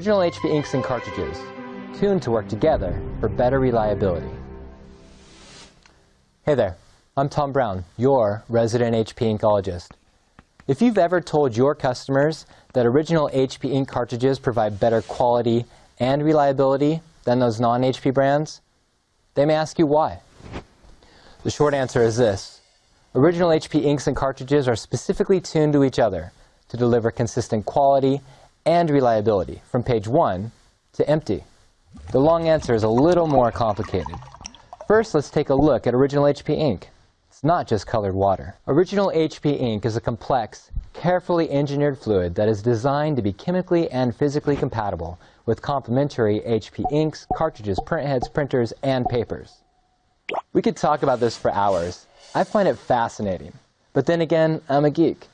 Original HP inks and cartridges, tuned to work together for better reliability. Hey there, I'm Tom Brown, your resident HP inkologist. If you've ever told your customers that original HP ink cartridges provide better quality and reliability than those non-HP brands, they may ask you why. The short answer is this. Original HP inks and cartridges are specifically tuned to each other to deliver consistent quality and reliability from page 1 to empty. The long answer is a little more complicated. First, let's take a look at original HP ink. It's not just colored water. Original HP ink is a complex, carefully engineered fluid that is designed to be chemically and physically compatible with complementary HP inks, cartridges, printheads, printers, and papers. We could talk about this for hours. I find it fascinating. But then again, I'm a geek.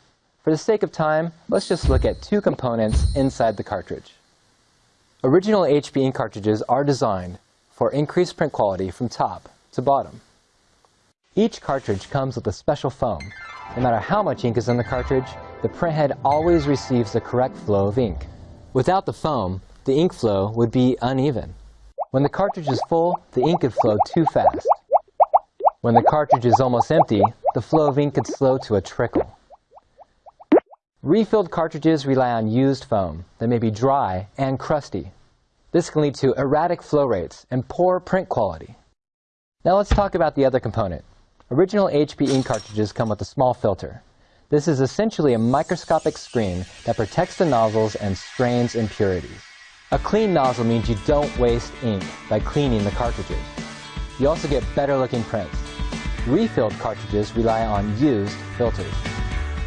For the sake of time, let's just look at two components inside the cartridge. Original HP ink cartridges are designed for increased print quality from top to bottom. Each cartridge comes with a special foam. No matter how much ink is in the cartridge, the printhead always receives the correct flow of ink. Without the foam, the ink flow would be uneven. When the cartridge is full, the ink could flow too fast. When the cartridge is almost empty, the flow of ink could slow to a trickle. Refilled cartridges rely on used foam that may be dry and crusty. This can lead to erratic flow rates and poor print quality. Now let's talk about the other component. Original HP ink cartridges come with a small filter. This is essentially a microscopic screen that protects the nozzles and strains impurities. A clean nozzle means you don't waste ink by cleaning the cartridges. You also get better looking prints. Refilled cartridges rely on used filters.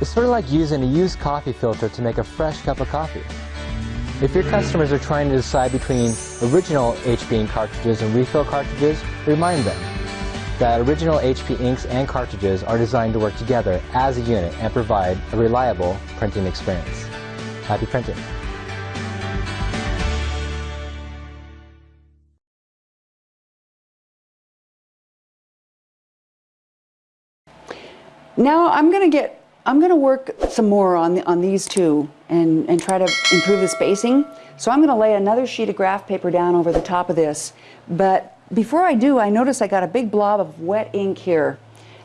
It's sort of like using a used coffee filter to make a fresh cup of coffee. If your customers are trying to decide between original HP ink cartridges and refill cartridges, remind them that original HP inks and cartridges are designed to work together as a unit and provide a reliable printing experience. Happy printing! Now I'm going to get, I'm going to work some more on, the, on these two and, and try to improve the spacing. So I'm going to lay another sheet of graph paper down over the top of this. But before I do, I notice I got a big blob of wet ink here.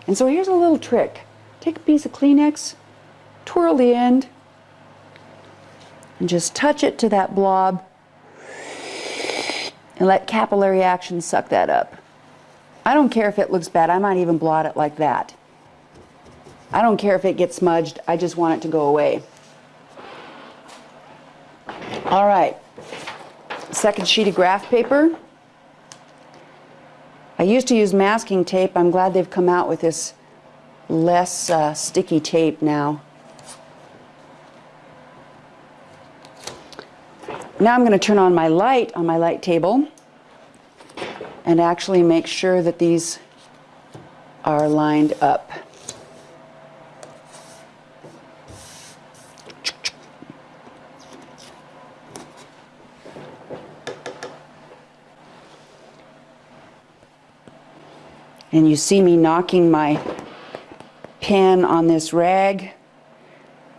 And so here's a little trick. Take a piece of Kleenex, twirl the end, and just touch it to that blob and let capillary action suck that up. I don't care if it looks bad. I might even blot it like that. I don't care if it gets smudged. I just want it to go away. All right. Second sheet of graph paper. I used to use masking tape. I'm glad they've come out with this less uh, sticky tape now. Now I'm going to turn on my light on my light table and actually make sure that these are lined up. And you see me knocking my pen on this rag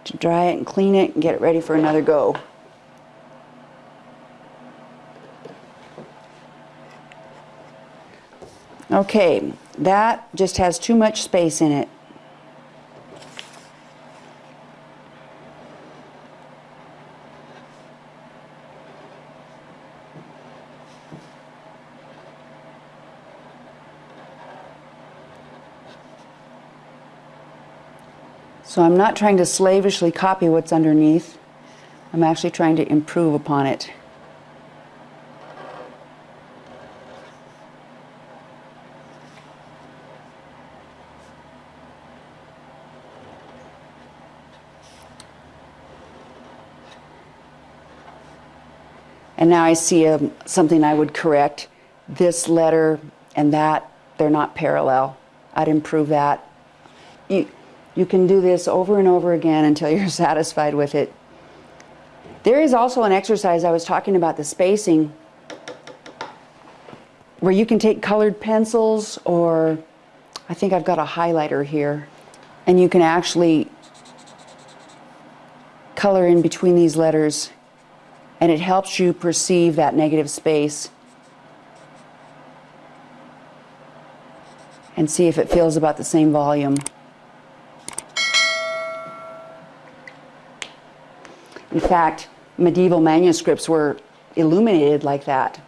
to dry it and clean it and get it ready for another go. Okay, that just has too much space in it. So I'm not trying to slavishly copy what's underneath. I'm actually trying to improve upon it. And now I see a, um, something I would correct. This letter and that, they're not parallel. I'd improve that. You, you can do this over and over again until you're satisfied with it. There is also an exercise I was talking about the spacing where you can take colored pencils or I think I've got a highlighter here and you can actually color in between these letters and it helps you perceive that negative space and see if it feels about the same volume. In fact, medieval manuscripts were illuminated like that.